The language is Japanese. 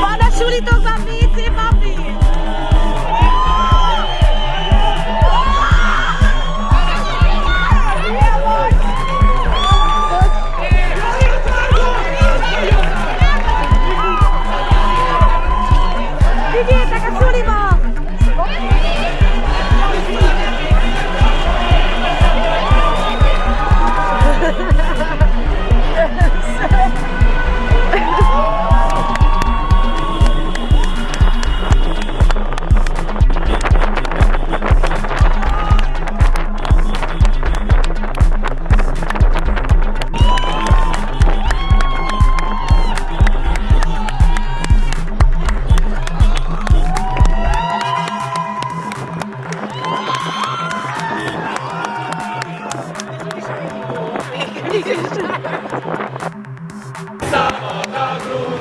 Buona subito bambini e bambini! Samota Grun!